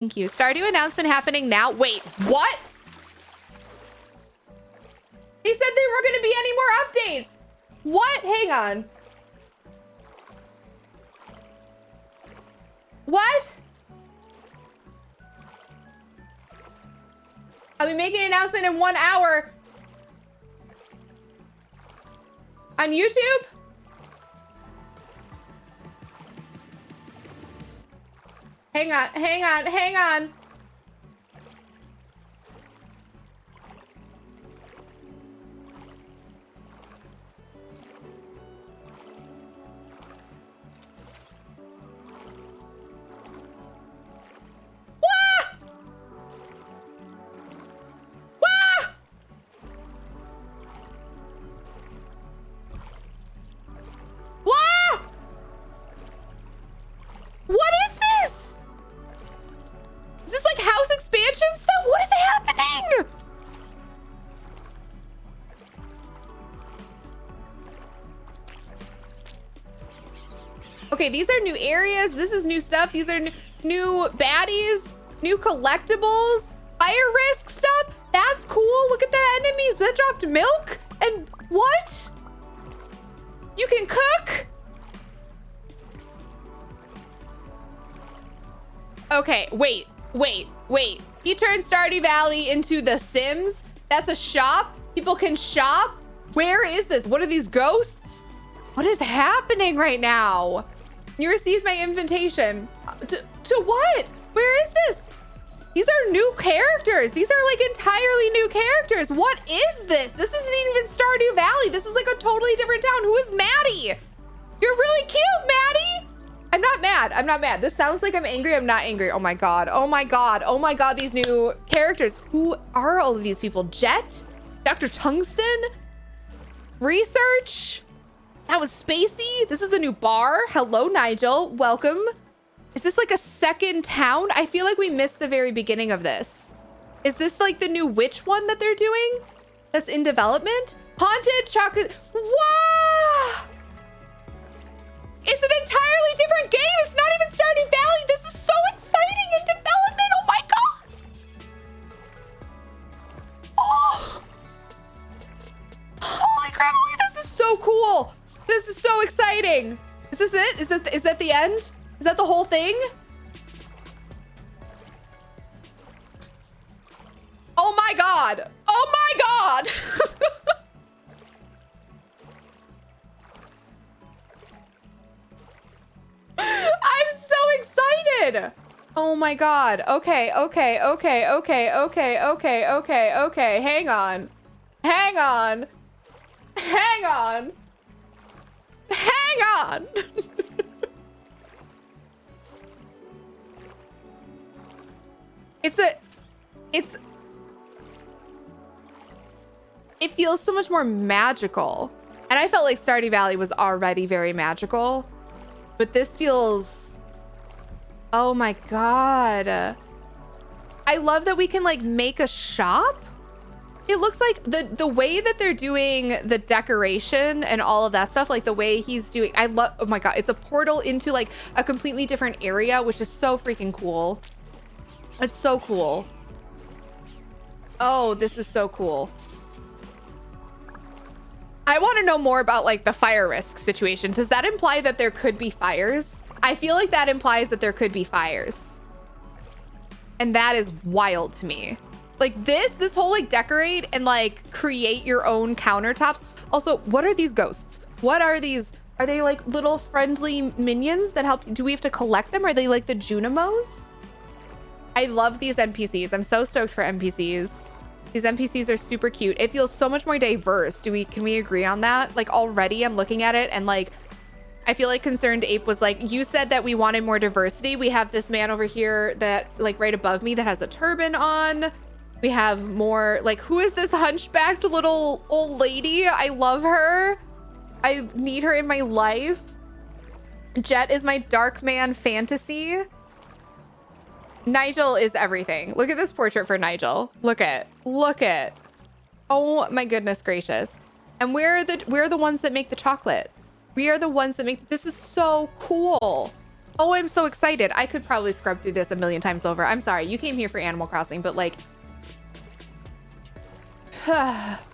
Thank you. Stardew announcement happening now. Wait, what? They said there were going to be any more updates. What? Hang on. What? I'll be making an announcement in one hour. On YouTube? Hang on, hang on, hang on. Okay, these are new areas. This is new stuff. These are new baddies, new collectibles, fire risk stuff. That's cool. Look at the enemies that dropped milk. And what? You can cook? Okay, wait, wait, wait. He turned Stardew Valley into The Sims. That's a shop. People can shop. Where is this? What are these ghosts? What is happening right now? You received my invitation. To, to what? Where is this? These are new characters. These are like entirely new characters. What is this? This isn't even Stardew Valley. This is like a totally different town. Who is Maddie? You're really cute, Maddie. I'm not mad. I'm not mad. This sounds like I'm angry. I'm not angry. Oh my God. Oh my God. Oh my God. These new characters. Who are all of these people? Jet? Dr. Tungsten? Research? That was spacey. This is a new bar. Hello, Nigel. Welcome. Is this like a second town? I feel like we missed the very beginning of this. Is this like the new witch one that they're doing? That's in development? Haunted chocolate. Wow! It's an entirely different game. It's not even Stardew Valley. This is so exciting in development. Oh my god. Oh. Holy crap. This is so cool. This is so exciting. Is this it? Is that is that the end? Is that the whole thing? Oh my god. Oh my god. I'm so excited. Oh my god. Okay, okay, okay, okay, okay, okay, okay, okay. Hang on. Hang on. Hang on. Hang on! it's a... It's... It feels so much more magical. And I felt like Stardew Valley was already very magical. But this feels... Oh my god. I love that we can like make a shop it looks like the the way that they're doing the decoration and all of that stuff like the way he's doing i love oh my god it's a portal into like a completely different area which is so freaking cool. It's so cool. Oh this is so cool. I want to know more about like the fire risk situation. Does that imply that there could be fires? I feel like that implies that there could be fires. And that is wild to me like this, this whole like decorate and like create your own countertops. Also, what are these ghosts? What are these? Are they like little friendly minions that help? Do we have to collect them? Are they like the Junimos? I love these NPCs. I'm so stoked for NPCs. These NPCs are super cute. It feels so much more diverse. Do we, can we agree on that? Like already I'm looking at it and like, I feel like Concerned Ape was like, you said that we wanted more diversity. We have this man over here that like right above me that has a turban on. We have more, like, who is this hunchbacked little old lady? I love her. I need her in my life. Jet is my dark man fantasy. Nigel is everything. Look at this portrait for Nigel. Look at, look at. Oh my goodness gracious. And we're the, we're the ones that make the chocolate. We are the ones that make, this is so cool. Oh, I'm so excited. I could probably scrub through this a million times over. I'm sorry. You came here for Animal Crossing, but like... 唉。